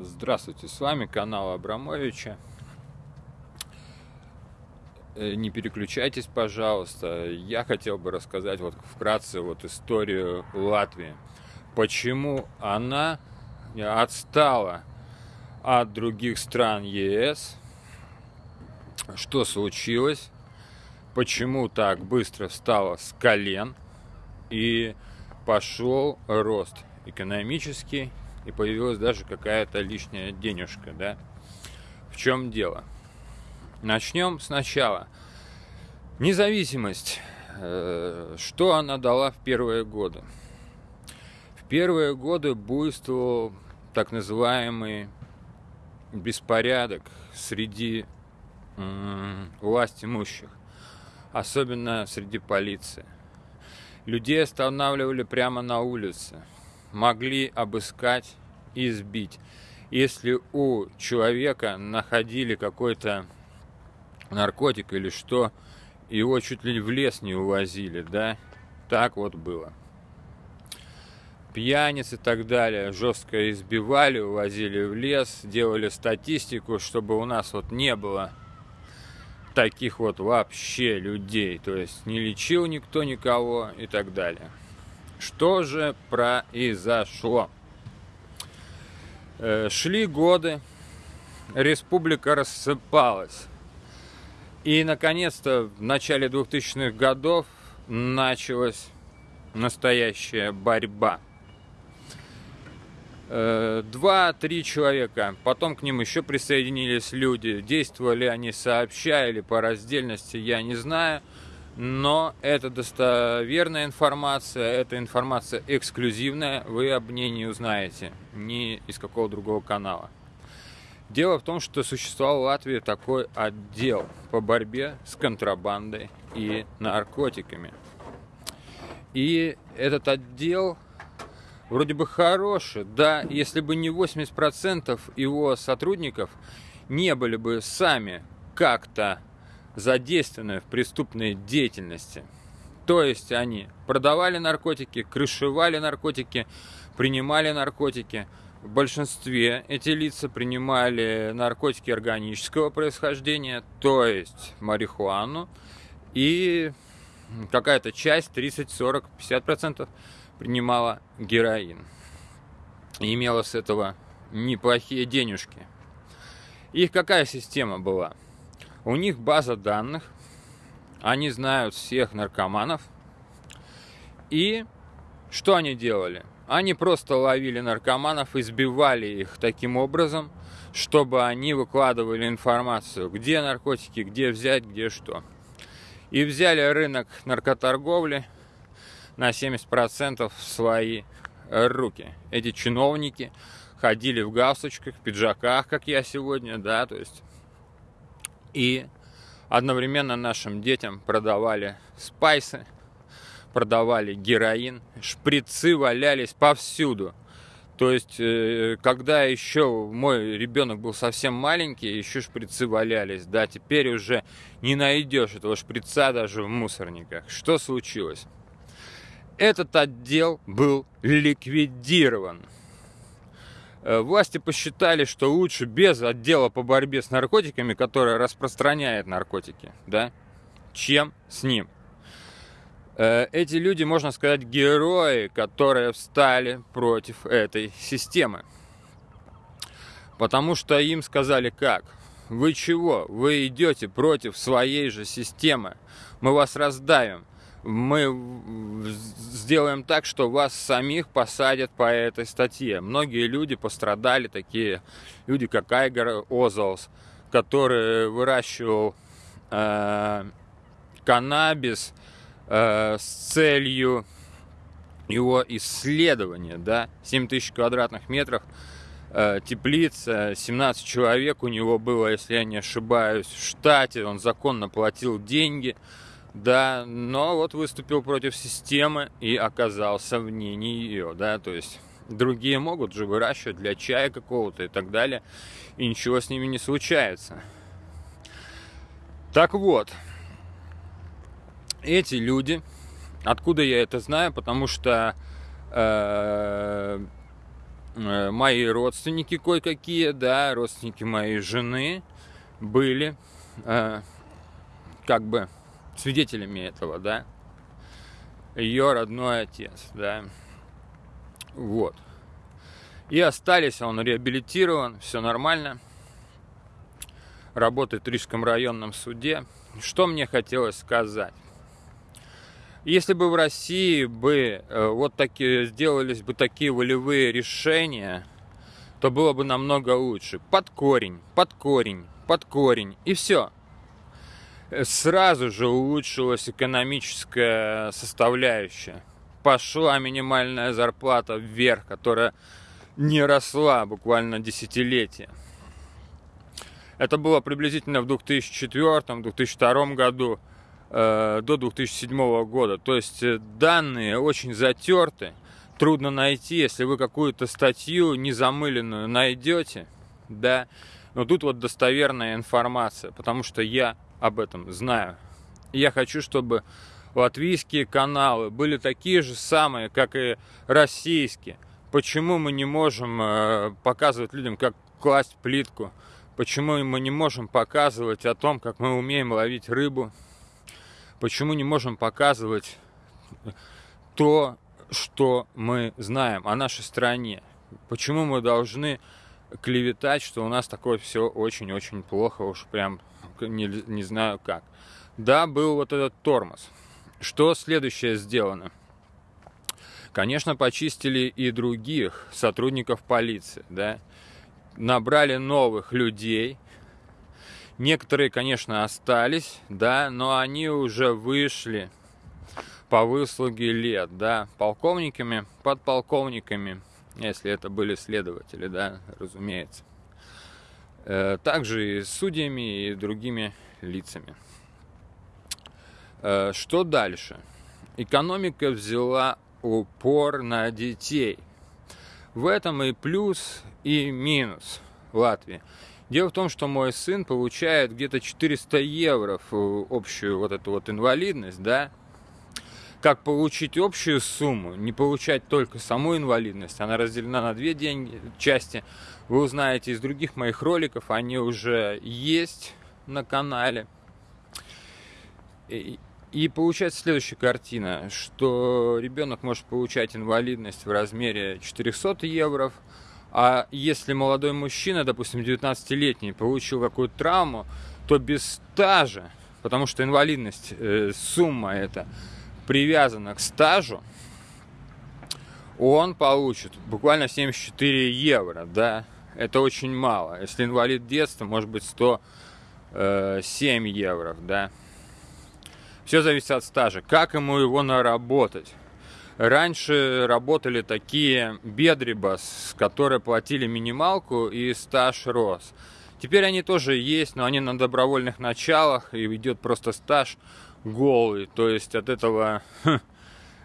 Здравствуйте, с вами канал Абрамовича. Э, не переключайтесь, пожалуйста. Я хотел бы рассказать вот вкратце вот историю Латвии. Почему она отстала от других стран ЕС, что случилось, почему так быстро встала с колен и пошел рост экономический и появилась даже какая-то лишняя денежка, да? В чем дело? Начнем сначала. Независимость. Э, что она дала в первые годы? В первые годы буйствовал так называемый беспорядок среди власть имущих, особенно среди полиции. Людей останавливали прямо на улице – могли обыскать и сбить. Если у человека находили какой-то наркотик или что, его чуть ли в лес не увозили, да? Так вот было. Пьяниц и так далее жестко избивали, увозили в лес, делали статистику, чтобы у нас вот не было таких вот вообще людей. То есть не лечил никто никого и так далее. Что же произошло? Э, шли годы, республика рассыпалась. И, наконец-то, в начале 2000-х годов началась настоящая борьба. Э, два-три человека, потом к ним еще присоединились люди. Действовали они сообща или по раздельности, я не знаю но это достоверная информация, это информация эксклюзивная, вы об ней не узнаете ни из какого другого канала. Дело в том, что существовал в Латвии такой отдел по борьбе с контрабандой и наркотиками. И этот отдел вроде бы хороший, да, если бы не 80% его сотрудников не были бы сами как-то задействованы в преступной деятельности. То есть они продавали наркотики, крышевали наркотики, принимали наркотики. В большинстве эти лица принимали наркотики органического происхождения, то есть марихуану, и какая-то часть, 30, 40, 50 процентов, принимала героин. И имела с этого неплохие денежки. Их какая система была? У них база данных, они знают всех наркоманов. И что они делали? Они просто ловили наркоманов, избивали их таким образом, чтобы они выкладывали информацию, где наркотики, где взять, где что. И взяли рынок наркоторговли на 70% в свои руки. Эти чиновники ходили в галстучках, пиджаках, как я сегодня, да, то есть и одновременно нашим детям продавали спайсы, продавали героин, шприцы валялись повсюду. То есть, э, когда еще мой ребенок был совсем маленький, еще шприцы валялись. Да, теперь уже не найдешь этого шприца даже в мусорниках. Что случилось? Этот отдел был ликвидирован. Э, власти посчитали, что лучше без отдела по борьбе с наркотиками, который распространяет наркотики, да, чем с ним. Э, эти люди, можно сказать, герои, которые встали против этой системы. Потому что им сказали как? Вы чего? Вы идете против своей же системы. Мы вас раздавим мы сделаем так, что вас самих посадят по этой статье. Многие люди пострадали, такие люди, как Айгар Озалс, который выращивал э, каннабис э, с целью его исследования, да, 7 тысяч квадратных метров, э, теплица, 17 человек у него было, если я не ошибаюсь, в штате, он законно платил деньги, да, но вот выступил против системы и оказался вне нее, да, то есть другие могут же выращивать для чая какого-то и так далее, и ничего с ними не случается. Так вот, эти люди, откуда я это знаю, потому что э, э, мои родственники кое-какие, да, родственники моей жены были э, как бы свидетелями этого, да, ее родной отец, да, вот. И остались, он реабилитирован, все нормально, работает в Рижском районном суде. Что мне хотелось сказать? Если бы в России бы э, вот такие сделались бы такие волевые решения, то было бы намного лучше. Под корень, под корень, под корень и все. Сразу же улучшилась экономическая составляющая. Пошла минимальная зарплата вверх, которая не росла буквально десятилетия. Это было приблизительно в 2004-2002 году Э, до 2007 года. То есть э, данные очень затерты, трудно найти, если вы какую-то статью незамыленную найдете, да, но тут вот достоверная информация, потому что я об этом знаю. я хочу, чтобы латвийские каналы были такие же самые, как и российские. Почему мы не можем э, показывать людям, как класть плитку? Почему мы не можем показывать о том, как мы умеем ловить рыбу? Почему не можем показывать то, что мы знаем о нашей стране? Почему мы должны клеветать, что у нас такое все очень-очень плохо, уж прям не, не знаю как. Да, был вот этот тормоз. Что следующее сделано? Конечно, почистили и других сотрудников полиции, да, набрали новых людей, Некоторые, конечно, остались, да, но они уже вышли по выслуге лет, да, полковниками, подполковниками, если это были следователи, да, разумеется. Э, также и судьями, и другими лицами. Э, что дальше? Экономика взяла упор на детей. В этом и плюс, и минус Латвии. Дело в том, что мой сын получает где-то 400 евро общую вот эту вот инвалидность, да. Как получить общую сумму, не получать только саму инвалидность, она разделена на две деньги, части. Вы узнаете из других моих роликов, они уже есть на канале. И, и получается следующая картина, что ребенок может получать инвалидность в размере 400 евро, а если молодой мужчина, допустим, 19-летний, получил какую-то травму, то без стажа, потому что инвалидность, э, сумма эта привязана к стажу, он получит буквально 74 евро, да, это очень мало. Если инвалид детства, может быть 107 э, евро, да. Все зависит от стажа. Как ему его наработать? Раньше работали такие бедрибас, которые платили минималку и стаж рос. Теперь они тоже есть, но они на добровольных началах, и идет просто стаж голый. То есть от этого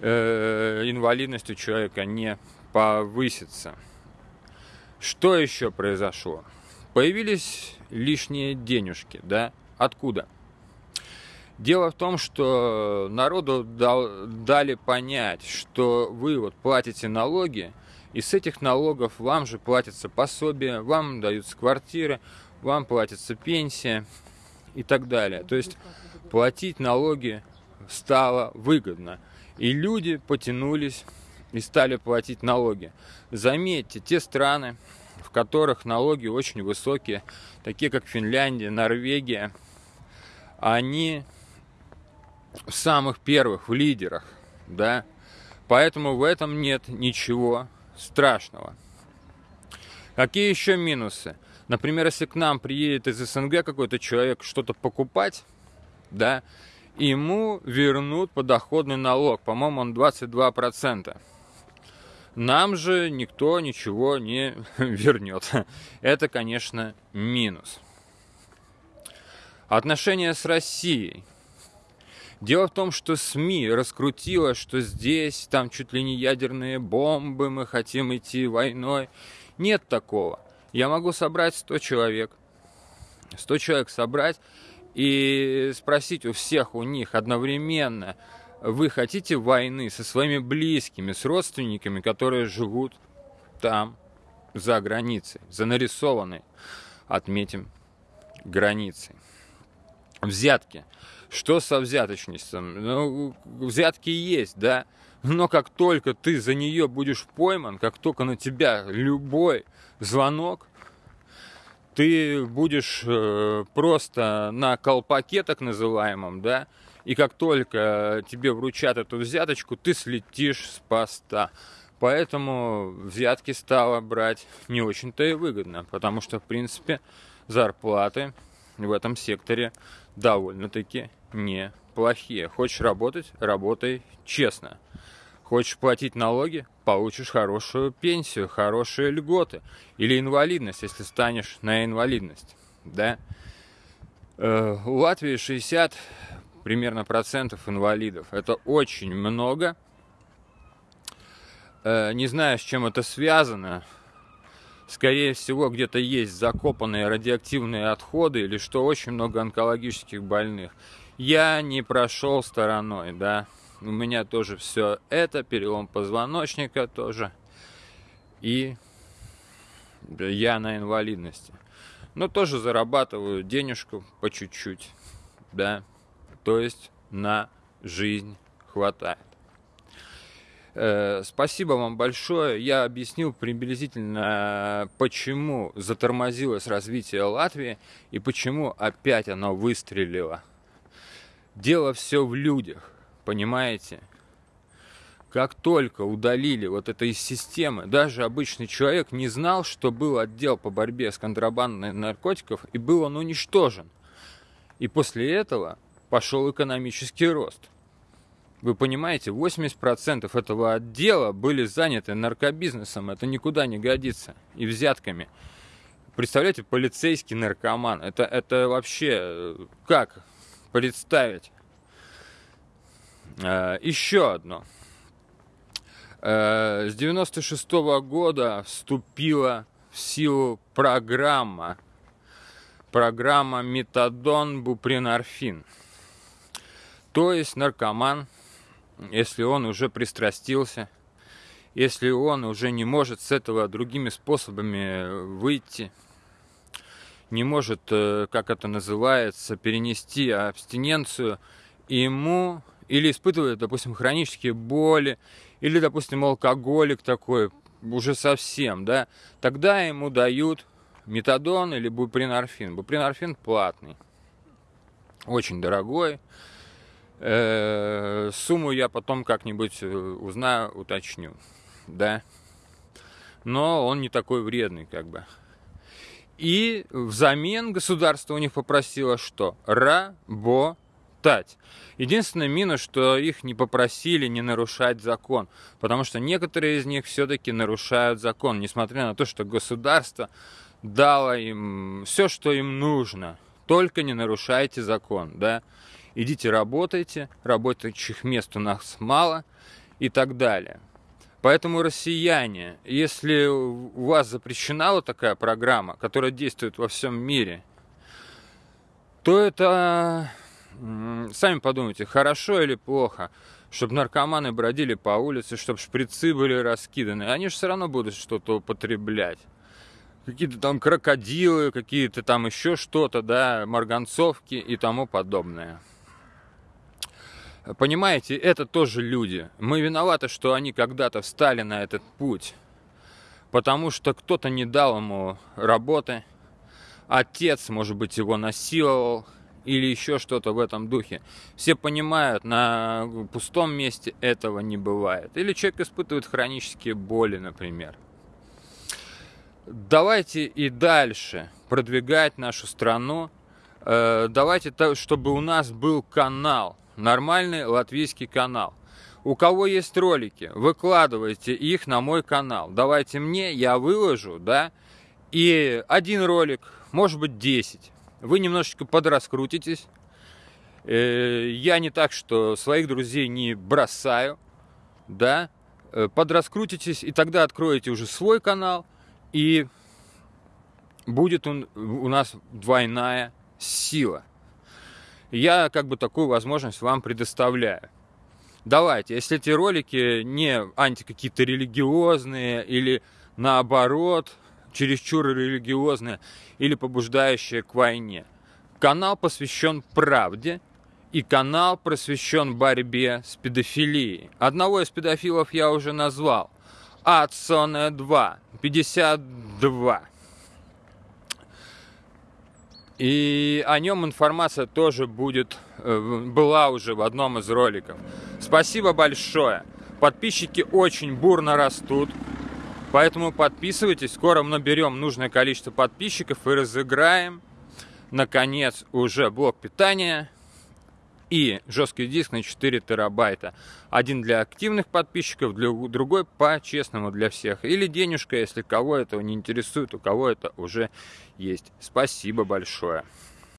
э, инвалидность у человека не повысится. Что еще произошло? Появились лишние денежки, да? Откуда? Дело в том, что народу дал, дали понять, что вы вот платите налоги, и с этих налогов вам же платятся пособия, вам даются квартиры, вам платится пенсия и так далее. То есть платить налоги стало выгодно. И люди потянулись и стали платить налоги. Заметьте, те страны, в которых налоги очень высокие, такие как Финляндия, Норвегия, они в самых первых, в лидерах, да, поэтому в этом нет ничего страшного. Какие еще минусы? Например, если к нам приедет из СНГ какой-то человек что-то покупать, да, ему вернут подоходный налог, по-моему, он 22%. Нам же никто ничего не вернет. Это, конечно, минус. Отношения с Россией. Дело в том, что СМИ раскрутило, что здесь там чуть ли не ядерные бомбы, мы хотим идти войной. Нет такого. Я могу собрать 100 человек. 100 человек собрать и спросить у всех у них одновременно, вы хотите войны со своими близкими, с родственниками, которые живут там, за границей, за нарисованной, отметим, границей. Взятки. Что со взяточностью? Ну, взятки есть, да, но как только ты за нее будешь пойман, как только на тебя любой звонок, ты будешь э, просто на колпаке так называемом, да, и как только тебе вручат эту взяточку, ты слетишь с поста. Поэтому взятки стало брать не очень-то и выгодно, потому что, в принципе, зарплаты в этом секторе довольно-таки неплохие. Хочешь работать, работай честно. Хочешь платить налоги, получишь хорошую пенсию, хорошие льготы. Или инвалидность, если станешь на инвалидность. Да? Э, у Латвии 60 примерно процентов инвалидов. Это очень много. Э, не знаю, с чем это связано. Скорее всего, где-то есть закопанные радиоактивные отходы или что очень много онкологических больных. Я не прошел стороной, да. У меня тоже все это, перелом позвоночника тоже. И я на инвалидности. Но тоже зарабатываю денежку по чуть-чуть, да. То есть на жизнь хватает. Э, спасибо вам большое. Я объяснил приблизительно, почему затормозилось развитие Латвии и почему опять оно выстрелило. Дело все в людях понимаете? Как только удалили вот это из системы, даже обычный человек не знал, что был отдел по борьбе с контрабандой наркотиков, и был он уничтожен. И после этого пошел экономический рост. Вы понимаете, 80% этого отдела были заняты наркобизнесом, это никуда не годится, и взятками. Представляете, полицейский наркоман, это, это вообще э, как представить? Э, еще одно. Э, с 96 -го года вступила в силу программа, программа метадон бупринорфин. То есть наркоман, если он уже пристрастился, если он уже не может с этого другими способами выйти, не может, э, как это называется, перенести абстиненцию, ему или испытывает, допустим, хронические боли, или, допустим, алкоголик такой, уже совсем, да, тогда ему дают метадон или бупринорфин. Бупринорфин платный, очень дорогой. Э, сумму я потом как-нибудь э, узнаю, уточню, да. Но он не такой вредный, как бы. И взамен государство у них попросило что? Работать читать. Единственный минус, что их не попросили не нарушать закон, потому что некоторые из них все-таки нарушают закон, несмотря на то, что государство дало им все, что им нужно. Только не нарушайте закон, да. Идите работайте, работающих мест у нас мало и так далее. Поэтому, россияне, если у вас запрещена вот такая программа, которая действует во всем мире, то это Сами подумайте, хорошо или плохо, чтобы наркоманы бродили по улице, чтобы шприцы были раскиданы. Они же все равно будут что-то употреблять. Какие-то там крокодилы, какие-то там еще что-то, да, марганцовки и тому подобное. Понимаете, это тоже люди. Мы виноваты, что они когда-то встали на этот путь. Потому что кто-то не дал ему работы. Отец, может быть, его насиловал или еще что-то в этом духе. Все понимают, на пустом месте этого не бывает. Или человек испытывает хронические боли, например. Давайте и дальше продвигать нашу страну. Э, давайте, чтобы у нас был канал, нормальный латвийский канал. У кого есть ролики, выкладывайте их на мой канал. Давайте мне, я выложу, да, и один ролик, может быть 10 вы немножечко подраскрутитесь. Э, я не так, что своих друзей не бросаю, да, э, подраскрутитесь, и тогда откроете уже свой канал, и будет он, у нас двойная сила. Я как бы такую возможность вам предоставляю. Давайте, если эти ролики не анти какие-то религиозные или наоборот, чересчур религиозное или побуждающее к войне. Канал посвящен правде, и канал посвящен борьбе с педофилией. Одного из педофилов я уже назвал. Адсоне 2, 52. И о нем информация тоже будет, э, была уже в одном из роликов. Спасибо большое. Подписчики очень бурно растут. Поэтому подписывайтесь. Скоро мы наберем нужное количество подписчиков и разыграем, наконец, уже блок питания и жесткий диск на 4 терабайта. Один для активных подписчиков, другой по-честному для всех. Или денежка, если кого этого не интересует, у кого это уже есть. Спасибо большое.